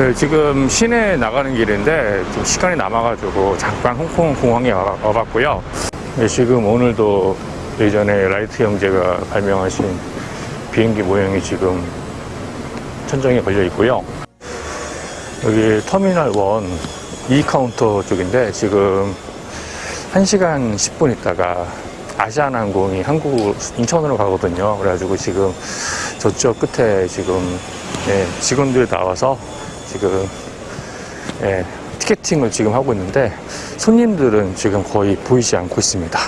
네, 지금 시내 나가는 길인데 좀 시간이 남아가지고 잠깐 홍콩 공항에 와- 와봤고요. 네, 지금 오늘도 예전에 라이트 형제가 발명하신 비행기 모형이 지금 천정에 걸려 있고요. 여기 터미널 1 E 카운터 쪽인데 지금 1시간 10분 있다가 아시아나항공이 한국 인천으로 가거든요. 그래가지고 지금 저쪽 끝에 지금 예, 직원들이 나와서 지금 예, 티켓팅을 지금 하고 있는데 손님들은 지금 거의 보이지 않고 있습니다.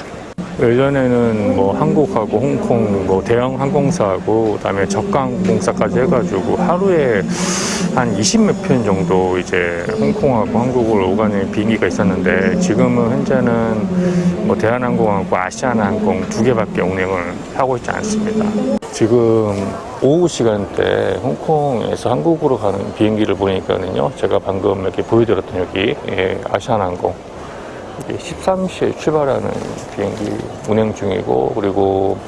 예전에는 뭐 한국하고 홍콩 뭐 대형 항공사하고 그다음에 저가 항공사까지 해가지고 하루에 한 20몇 편 정도 이제 홍콩하고 한국을 오가는 비행기가 있었는데 지금은 현재는 뭐 대한항공하고 아시아나항공 두 개밖에 운행을 하고 있지 않습니다. 지금 오후 시간대 홍콩에서 한국으로 가는 비행기를 보니까는요 제가 방금 이렇게 보여드렸던 여기 예, 아시아나항공 13시에 출발하는 비행기 운행 중이고 그리고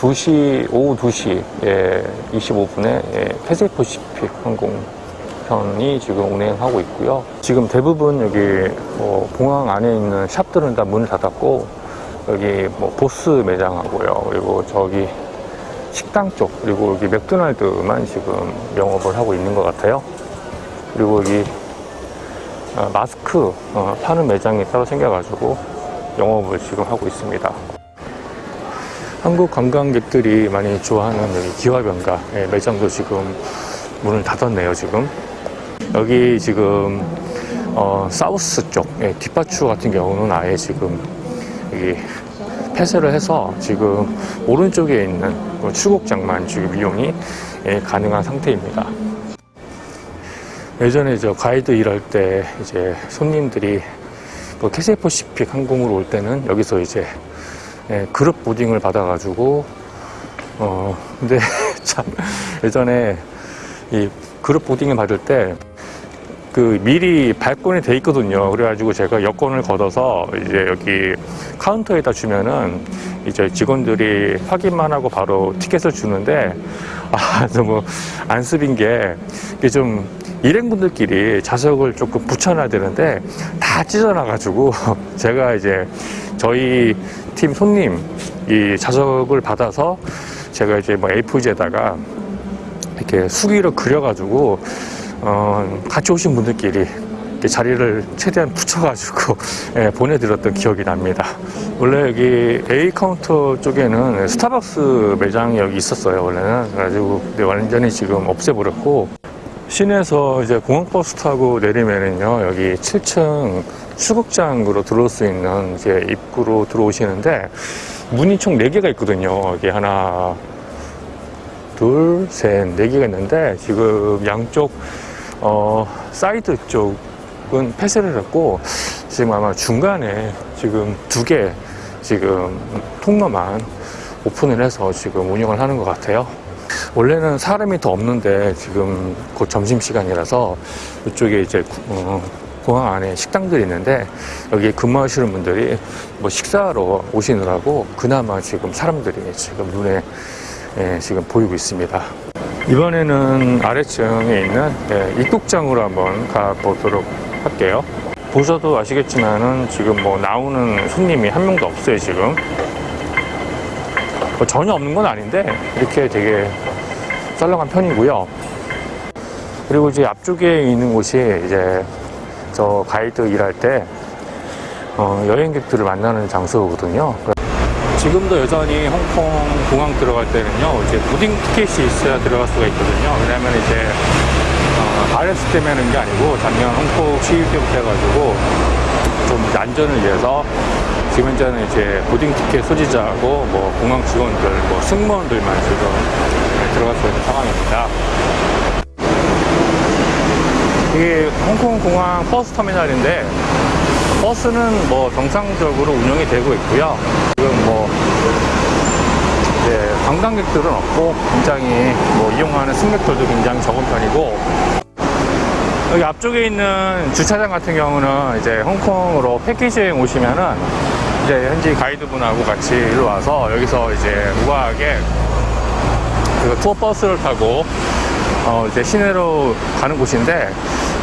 2시 오후 2시에 25분에 패세포시픽 항공편이 지금 운행하고 있고요. 지금 대부분 여기 뭐 공항 안에 있는 샵들은 다 문을 닫았고 여기 뭐 보스 매장하고요. 그리고 저기 식당 쪽 그리고 여기 맥도날드만 지금 영업을 하고 있는 것 같아요. 그리고 여기 아, 마스크 어, 파는 매장이 따로 생겨가지고 영업을 지금 하고 있습니다. 한국 관광객들이 많이 좋아하는 여기 기와변가 예, 매장도 지금 문을 닫았네요, 지금. 여기 지금 어, 사우스 쪽 예, 뒷받추 같은 경우는 아예 지금 여기 폐쇄를 해서 지금 오른쪽에 있는 그 출국장만 지금 이용이 예, 가능한 상태입니다. 예전에 저 가이드 일할 때 이제 손님들이 뭐 캐세퍼시픽 항공으로 올 때는 여기서 이제 예, 그룹 보딩을 받아가지고 어 근데 참 예전에 이 그룹 보딩을 받을 때 그 미리 발권이 돼 있거든요. 그래가지고 제가 여권을 걷어서 이제 여기 카운터에다 주면은 이제 직원들이 확인만 하고 바로 티켓을 주는데 아 너무 안습인 게 이게 좀 일행분들끼리 좌석을 조금 붙여놔야 되는데 다 찢어놔가지고 제가 이제 저희 팀 손님 이 좌석을 받아서 제가 이제 뭐 A4지에다가 이렇게 수기로 그려가지고 어, 같이 오신 분들끼리 자리를 최대한 붙여가지고 예, 보내드렸던 기억이 납니다. 원래 여기 A 카운터 쪽에는 스타벅스 매장이 여기 있었어요. 원래는 그래가지고 완전히 지금 없애버렸고 시내에서 이제 공항버스 타고 내리면은요 여기 7층 출국장으로 들어올 수 있는 이제 입구로 들어오시는데 문이 총 4개가 있거든요. 여기 하나, 둘, 셋, 네 개가 있는데 지금 양쪽 어, 사이드 쪽은 폐쇄를 했고 지금 아마 중간에 지금 두 개 지금 통로만 오픈을 해서 지금 운영을 하는 것 같아요. 원래는 사람이 더 없는데 지금 곧 점심 시간이라서 이쪽에 이제 구- 어, 공항 안에 식당들이 있는데 여기 근무하시는 분들이 뭐 식사하러 오시느라고 그나마 지금 사람들이 지금 눈에 예, 지금 보이고 있습니다. 이번에는 아래층에 있는 예, 입국장으로 한번 가보도록 할게요. 보셔도 아시겠지만은 지금 뭐 나오는 손님이 한 명도 없어요, 지금. 뭐 전혀 없는 건 아닌데 이렇게 되게 썰렁한 편이고요. 그리고 이제 앞쪽에 있는 곳이 이제 저 가이드 일할 때 어, 여행객들을 만나는 장소거든요. 지금도 여전히 홍콩 공항 들어갈 때는요, 이제 무딩 티켓이 있어야 들어갈 수가 있거든요. 왜냐면 이제, 어, RS 때문에 하는 게 아니고, 작년 홍콩 시위 때부터 해가지고, 좀 안전을 위해서, 지금 현재는 이제 무딩 티켓 소지자하고, 뭐, 공항 직원들, 뭐, 승무원들만 지금 네, 들어갈 수 있는 상황입니다. 이게 홍콩 공항 버스 터미널인데, 버스는 뭐 정상적으로 운영이 되고 있고요. 지금 뭐 이제 관광객들은 없고 굉장히 뭐 이용하는 승객들도 굉장히 적은 편이고 여기 앞쪽에 있는 주차장 같은 경우는 이제 홍콩으로 패키지 여행 오시면은 이제 현지 가이드분하고 같이 일로 와서 여기서 이제 우아하게 그 투어 버스를 타고 어, 이제 시내로 가는 곳인데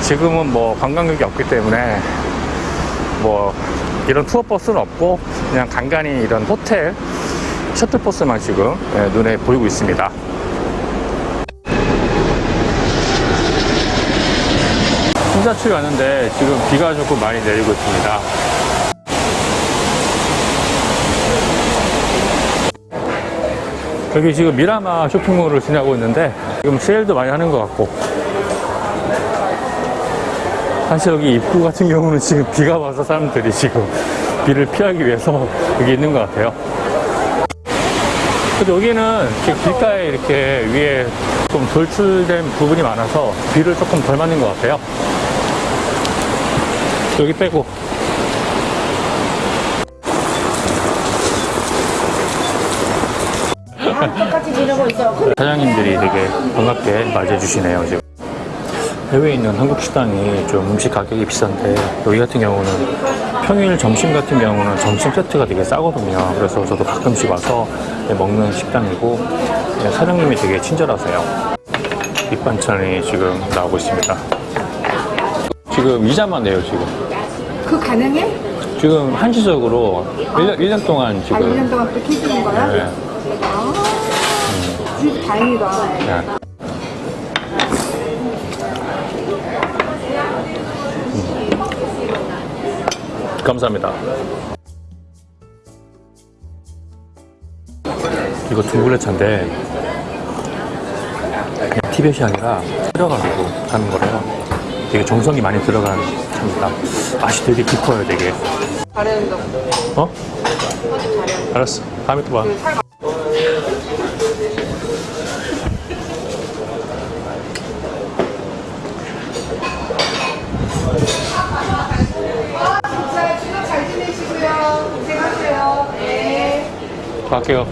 지금은 뭐 관광객이 없기 때문에 뭐 이런 투어 버스는 없고 그냥 간간히 이런 호텔 셔틀버스만 지금 예, 눈에 보이고 있습니다. 신사출 가는데 지금 비가 조금 많이 내리고 있습니다. 여기 지금 미라마 쇼핑몰을 지나고 있는데 지금 세일도 많이 하는 것 같고 사실 여기 입구 같은 경우는 지금 비가 와서 사람들이 지금 비를 피하기 위해서 여기 있는 것 같아요. 그래도 여기는 이렇게 길가에 이렇게 위에 좀 돌출된 부분이 많아서 비를 조금 덜 맞는 것 같아요. 여기 빼고 똑같이 지내고 있어. 사장님들이 되게 반갑게 맞이해 주시네요 지금. 해외에 있는 한국 식당이 좀 음식 가격이 비싼데 여기 같은 경우는 평일 점심 같은 경우는 점심 세트가 되게 싸거든요. 그래서 저도 가끔씩 와서 먹는 식당이고 네, 사장님이 되게 친절하세요. 밑반찬이 지금 나오고 있습니다. 지금 이자만 내요 지금? 그 가능해? 지금 한시적으로 1년, 1년 동안 아, 지금 1년 동안 또 키우는 거야? 네, 아, 진짜 다행이다. 네. 음. 감사합니다. 이거 둥글레차인데 그냥 티벳이 아니라 끓여가지고 하는 거래요. 되게 정성이 많이 들어간 차입니다. 맛이 되게 깊어요, 되게. 잘했는데. 어? 알았어. 다음에 또 봐. 잘 지내시고요. 고생하세요. 네. 갈게요.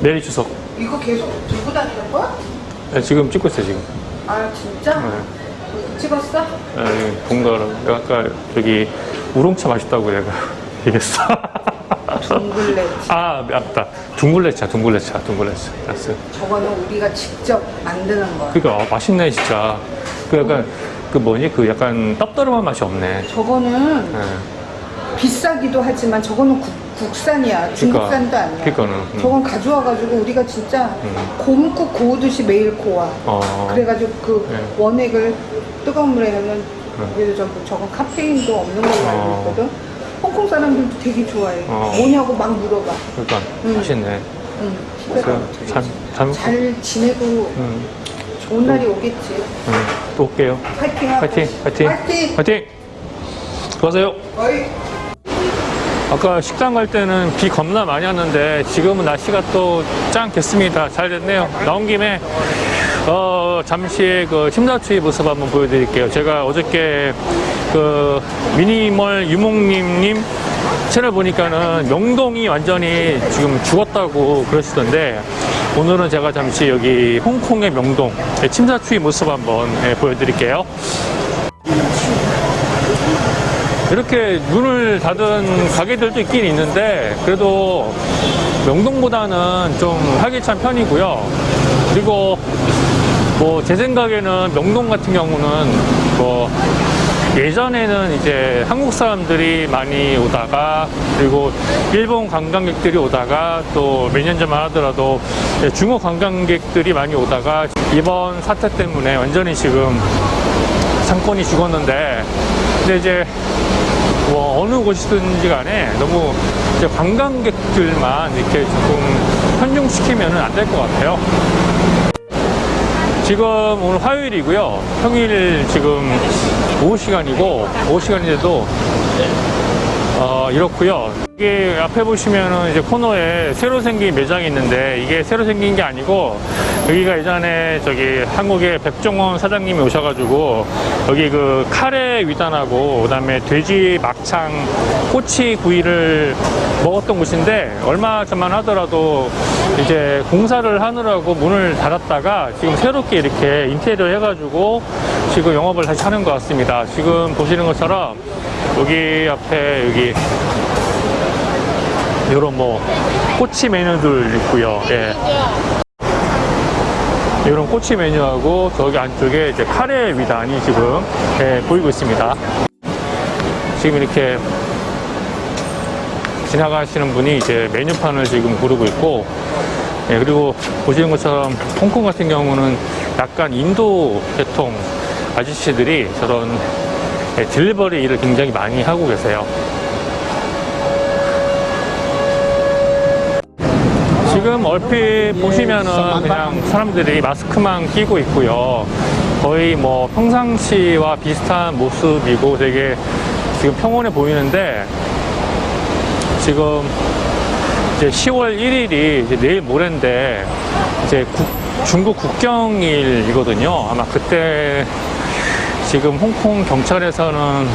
내일 주석. 이거 계속 들고 다니는 거야? 네, 지금 찍고 있어요, 지금. 아, 진짜? 네. 찍었어? 네, 본가로. 아까 저기 우롱차 맛있다고 내가 얘기했어. 둥글레. 아, 맞다. 둥글레차, 둥글레차, 둥글레차. 알았어. 저거는 우리가 직접 만드는 거야. 그니까, 아, 맛있네, 진짜. 그 약간, 그 뭐니? 그 약간 떡더름한 맛이 없네. 저거는 네. 비싸기도 하지만 저거는 국, 국산이야. 중국산도 아니야. 그러니까는, 음. 저건 가져와가지고 우리가 진짜 음. 곰국 고우듯이 매일 고와. 어. 그래가지고 그 네. 원액을 뜨거운 물에 넣으면 그래도 저거 저건 카페인도 없는 걸로 알고 어. 있거든. 홍콩 사람들도 되게 좋아해. 어. 뭐냐고 막 물어봐. 그러니까, 음. 맛있네. 응. 그래서 참, 참, 잘 지내고 음, 좋은 날이 오겠지. 음, 또 올게요. 파이팅. 파이팅, 파이팅, 파이팅. 파이팅. 수고하세요. 어이. 아까 식당 갈 때는 비 겁나 많이 왔는데 지금은 날씨가 또 짱겠습니다. 잘 됐네요. 나온 김에 어, 잠시 그 심사추의 모습 한번 보여드릴게요. 제가 어저께 그 미니멀 유목님님 채널 보니까는 명동이 완전히 지금 죽었다고 그러시던데 오늘은 제가 잠시 여기 홍콩의 명동 침사추의 모습 한번 예, 보여드릴게요. 이렇게 문을 닫은 가게들도 있긴 있는데 그래도 명동보다는 좀 활기찬 편이고요. 그리고 뭐 제 생각에는 명동 같은 경우는 뭐 예전에는 이제 한국 사람들이 많이 오다가 그리고 일본 관광객들이 오다가 또 몇 년 전만 하더라도 중국 관광객들이 많이 오다가 이번 사태 때문에 완전히 지금 상권이 죽었는데 근데 이제 뭐 어느 곳이든지 간에 너무 이제 관광객들만 이렇게 조금 편중시키면 안 될 것 같아요. 지금 오늘 화요일이고요. 평일 지금 오후 시간이고 오후 시간인데도 어, 이렇고요. 여기 앞에 보시면은 이제 코너에 새로 생긴 매장이 있는데 이게 새로 생긴 게 아니고 여기가 예전에 저기 한국의 백종원 사장님이 오셔가지고 여기 그 카레 위단하고 그다음에 돼지 막창 꼬치 구이를 먹었던 곳인데 얼마 전만 하더라도 이제 공사를 하느라고 문을 닫았다가 지금 새롭게 이렇게 인테리어 해가지고 지금 영업을 다시 하는 것 같습니다. 지금 보시는 것처럼 여기 앞에 여기 이런 뭐 꼬치 메뉴들 있고요. 예. 이런 꼬치 메뉴하고 저기 안쪽에 이제 카레 위단이 지금 예, 보이고 있습니다. 지금 이렇게 지나가시는 분이 이제 메뉴판을 지금 고르고 있고 예, 그리고 보시는 것처럼 홍콩 같은 경우는 약간 인도 계통 아저씨들이 저런 예, 딜리버리 일을 굉장히 많이 하고 계세요. 지금 얼핏 보시면은 그냥 사람들이 마스크만 끼고 있고요. 거의 뭐 평상시와 비슷한 모습이고 되게 지금 평온해 보이는데 지금 이제 10월 1일이 이제 내일 모레인데 이제 국- 중국 국경일이거든요. 아마 그때 지금 홍콩 경찰에서는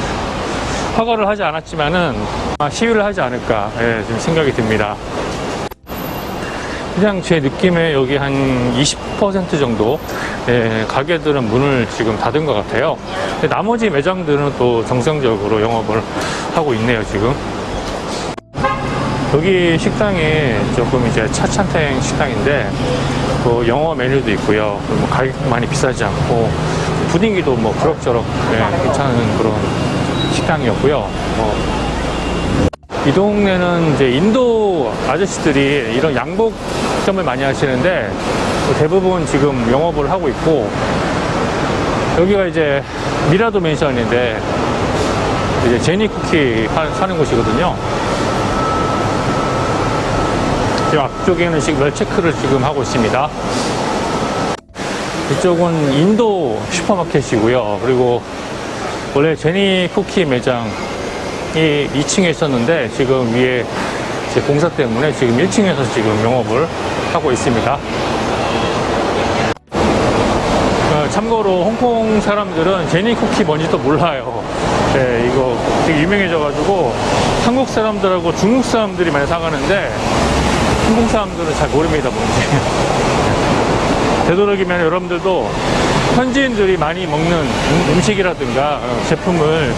허가를 하지 않았지만은 아마 시위를 하지 않을까 예, 지금 생각이 듭니다. 그냥 제 느낌에 여기 한 20% 정도 예, 가게들은 문을 지금 닫은 것 같아요. 나머지 매장들은 또 정상적으로 영업을 하고 있네요, 지금. 여기 식당이 조금 이제 차찬탱 식당인데 그 영어 메뉴도 있고요. 뭐 가격 많이 비싸지 않고 분위기도 뭐 그럭저럭 예, 괜찮은 그런 식당이었고요. 뭐 이 동네는 이제 인도 아저씨들이 이런 양복점을 많이 하시는데 대부분 지금 영업을 하고 있고 여기가 이제 미라도 맨션인데 이제 제니 쿠키 파- 사는 곳이거든요. 지금 앞쪽에는 지금 멸체크를 지금 하고 있습니다. 이쪽은 인도 슈퍼마켓이고요. 그리고 원래 제니 쿠키 매장 이 2층에 있었는데 지금 위에 이제 공사 때문에 지금 1층에서 지금 영업을 하고 있습니다. 어, 참고로 홍콩 사람들은 제니 쿠키 뭔지도 몰라요. 네, 이거 되게 유명해져 가지고 한국 사람들하고 중국 사람들이 많이 사가는데 한국 사람들은 잘 모릅니다, 뭔지. 되도록이면 여러분들도 현지인들이 많이 먹는 음- 음식이라든가 어, 제품을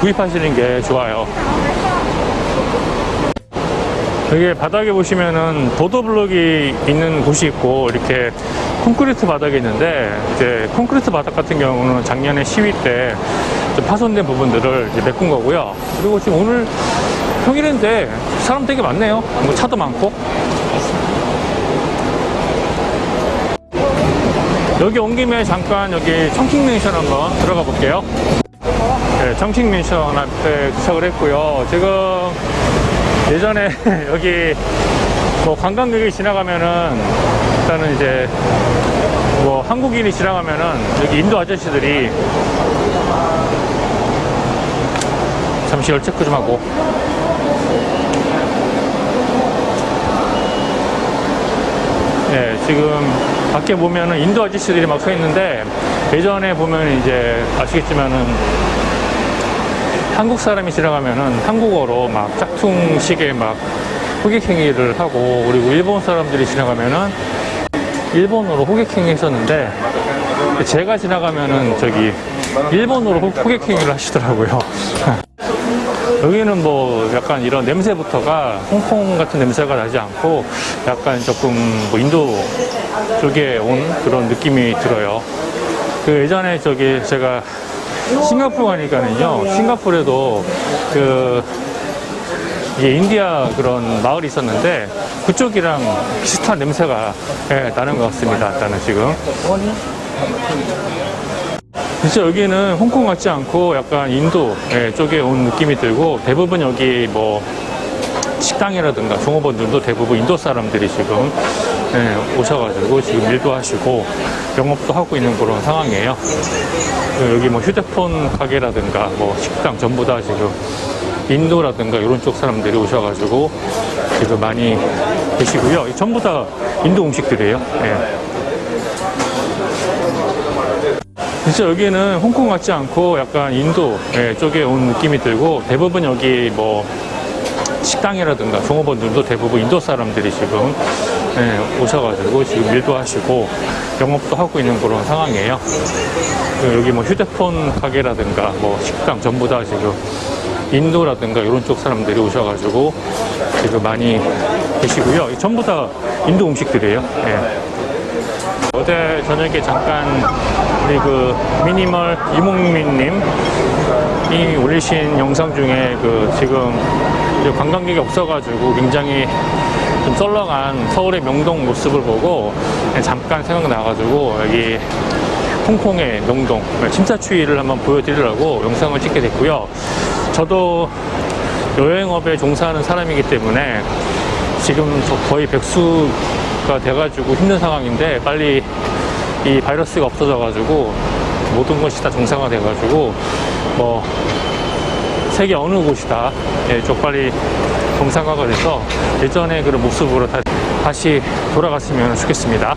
구입하시는 게 좋아요. 여기 바닥에 보시면은 보도블록이 있는 곳이 있고 이렇게 콘크리트 바닥이 있는데 이제 콘크리트 바닥 같은 경우는 작년에 시위 때좀 파손된 부분들을 메꾼 거고요. 그리고 지금 오늘 평일인데 사람 되게 많네요. 뭐 차도 많고. 여기 온 김에 잠깐 여기 청킹 맨션 한번 들어가 볼게요. 네, 청킹 맨션 앞에 도착을 했고요. 지금 예전에 여기 뭐 관광객이 지나가면은 일단은 이제 뭐 한국인이 지나가면은 여기 인도 아저씨들이 잠시 열 체크 좀 하고 네, 지금 밖에 보면은 인도 아저씨들이 막 서 있는데 예전에 보면 이제 아시겠지만은 한국 사람이 지나가면은 한국어로 막 짝퉁식의 막 호객행위를 하고 그리고 일본 사람들이 지나가면은 일본어로 호객행위 했었는데 제가 지나가면은 저기 일본어로 호- 호객행위를 하시더라고요. 여기는 뭐 약간 이런 냄새부터가 홍콩 같은 냄새가 나지 않고 약간 조금 뭐 인도 쪽에 온 그런 느낌이 들어요. 그 예전에 저기 제가 싱가포르 가니까는요, 싱가포르에도 그 이게 인디아 그런 마을이 있었는데 그쪽이랑 비슷한 냄새가 예, 나는 것 같습니다. 일단은 지금. 진짜 여기는 홍콩 같지 않고 약간 인도 예, 쪽에 온 느낌이 들고 대부분 여기 뭐 식당이라든가 종업원들도 대부분 인도 사람들이 지금 예, 오셔가지고 지금 일도 하시고 영업도 하고 있는 그런 상황이에요. 그 여기 뭐 휴대폰 가게라든가 뭐 식당 전부 다 지금 인도라든가 이런 쪽 사람들이 오셔가지고 지금 많이 계시고요. 전부 다 인도 음식들이에요. 예. 진짜 여기는 홍콩 같지 않고 약간 인도 예, 쪽에 온 느낌이 들고 대부분 여기 뭐 식당이라든가 종업원들도 대부분 인도 사람들이 지금 예, 오셔가지고 지금 일도 하시고 영업도 하고 있는 그런 상황이에요. 그 여기 뭐 휴대폰 가게라든가 뭐 식당 전부 다 지금 인도라든가 이런 쪽 사람들이 오셔가지고 지금 많이 계시고요. 전부 다 인도 음식들이에요. 예. 어제 저녁에 잠깐 우리 그 미니멀 이몽민님 이 올리신 영상 중에 그 지금 관광객이 없어가지고 굉장히 좀 썰렁한 서울의 명동 모습을 보고 잠깐 생각나가지고 여기 홍콩의 명동 침사추이를 한번 보여드리려고 영상을 찍게 됐고요. 저도 여행업에 종사하는 사람이기 때문에 지금 저 거의 백수 가 돼가지고 힘든 상황인데 빨리 이 바이러스가 없어져가지고 모든 것이 다 정상화 돼가지고 뭐 세계 어느 곳이다 예, 좀 빨리 정상화가 돼서 예전의 그런 모습으로 다- 다시 돌아갔으면 좋겠습니다.